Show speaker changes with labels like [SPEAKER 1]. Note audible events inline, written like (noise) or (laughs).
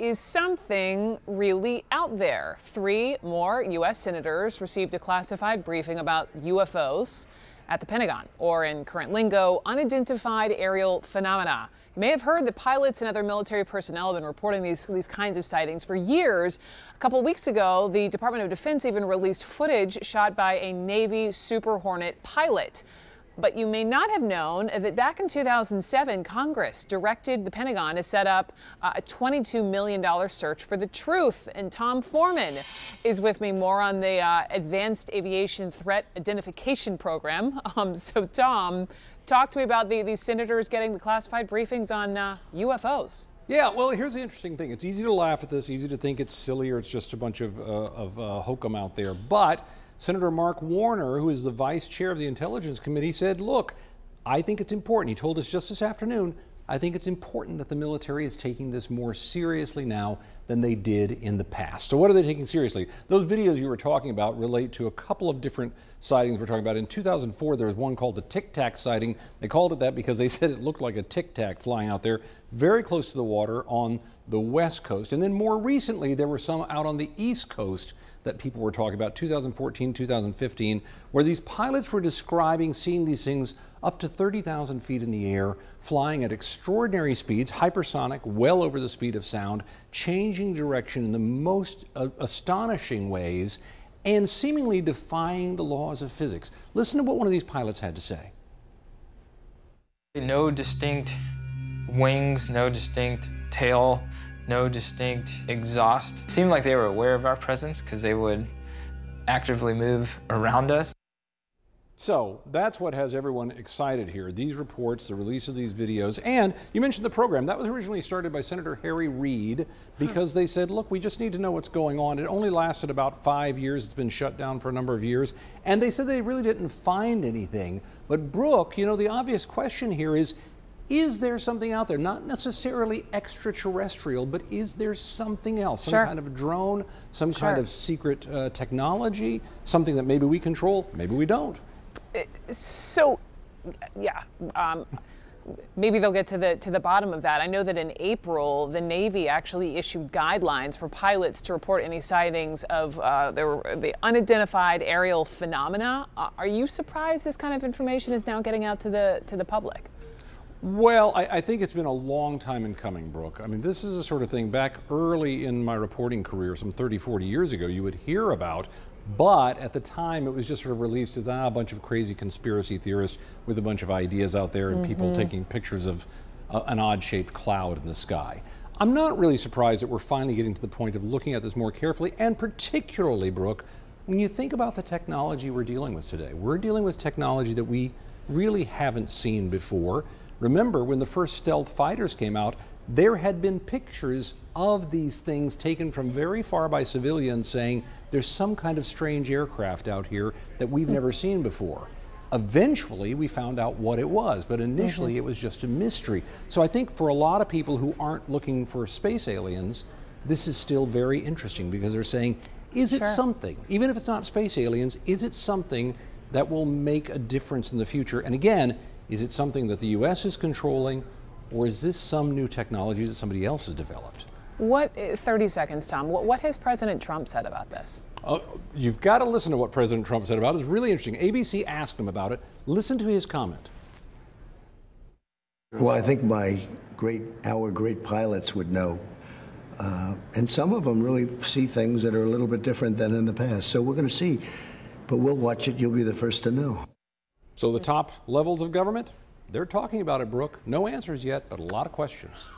[SPEAKER 1] is something really out there. Three more U.S. senators received a classified briefing about UFOs at the Pentagon, or in current lingo, unidentified aerial phenomena. You may have heard that pilots and other military personnel have been reporting these, these kinds of sightings for years. A couple weeks ago, the Department of Defense even released footage shot by a Navy Super Hornet pilot. But you may not have known that back in 2007, Congress directed the Pentagon to set up uh, a $22 million search for the truth. And Tom Foreman is with me more on the uh, Advanced Aviation Threat Identification Program. (laughs) Um, so, Tom, talk to me about the, these senators getting the classified briefings on uh, UFOs.
[SPEAKER 2] Yeah, well, here's the interesting thing. It's easy to laugh at this, easy to think it's silly or it's just a bunch of, uh, of uh, hokum out there. But Senator Mark Warner, who is the vice chair of the Intelligence Committee, said, look, I think it's important. He told us just this afternoon, I think it's important that the military is taking this more seriously now than they did in the past. So what are they taking seriously? Those videos you were talking about relate to a couple of different sightings we're talking about. In 2004, there was one called the Tic Tac sighting. They called it that because they said it looked like a Tic Tac flying out there very close to the water on the west coast. And then more recently, there were some out on the east coast that people were talking about, 2014, 2015, where these pilots were describing seeing these things up to 30,000 feet in the air, flying at extraordinary speeds, hypersonic, well over the speed of sound, changing direction in the most uh, astonishing ways, and seemingly defying the laws of physics. Listen to what one of these pilots had to say.
[SPEAKER 3] No distinct wings, no distinct tail, no distinct exhaust. It seemed like they were aware of our presence because they would actively move around us.
[SPEAKER 2] So that's what has everyone excited here. These reports, the release of these videos, and you mentioned the program. That was originally started by Senator Harry Reid because they said, look, we just need to know what's going on. It only lasted about five years. It's been shut down for a number of years. And they said they really didn't find anything. But Brooke, you know, the obvious question here is, is there something out there, not necessarily extraterrestrial, but is there something else, some
[SPEAKER 1] sure.
[SPEAKER 2] kind of drone, some
[SPEAKER 1] sure.
[SPEAKER 2] kind of secret uh, technology, something that maybe we control, maybe we don't?
[SPEAKER 1] Uh, so, yeah. Um, maybe they'll get to the to the bottom of that. I know that in April, the Navy actually issued guidelines for pilots to report any sightings of uh, the, the unidentified aerial phenomena. Uh, are you surprised this kind of information is now getting out to the to the public?
[SPEAKER 2] Well, I, I, think it's been a long time in coming, Brooke. I mean, this is a sort of thing back early in my reporting career, some 30, 40 years ago, you would hear about, but at the time it was just sort of released as ah, a bunch of crazy conspiracy theorists with a bunch of ideas out there and mm -hmm. people mm-hmm. taking pictures of uh, an odd shaped cloud in the sky. I'm not really surprised that we're finally getting to the point of looking at this more carefully, and particularly, Brooke, when you think about the technology we're dealing with today. We're dealing with technology that we really haven't seen before. Remember, when the first stealth fighters came out, there had been pictures of these things taken from very far by civilians saying there's some kind of strange aircraft out here that we've mm. never seen before. Eventually, we found out what it was, but initially mm -hmm. it was just a mystery. So I think for a lot of people who aren't looking for space aliens, this is still very interesting because they're saying, is it sure. something, even if it's not space aliens, is it something that will make a difference in the future? And again, is it something that the U.S. is controlling, or is this some new technology that somebody else has developed?
[SPEAKER 1] What, 30 seconds, Tom, what, what has President Trump said about this?
[SPEAKER 2] Uh, you've got to listen to what President Trump said about it. It's really interesting. ABC asked him about it. Listen to his comment.
[SPEAKER 4] Well, I think my great, our great pilots would know. Uh, and some of them really see things that are a little bit different than in the past. So we're going to see. But we'll watch it. You'll be the first to know.
[SPEAKER 2] So the top levels of government, they're talking about it, Brooke. No answers yet, but a lot of questions.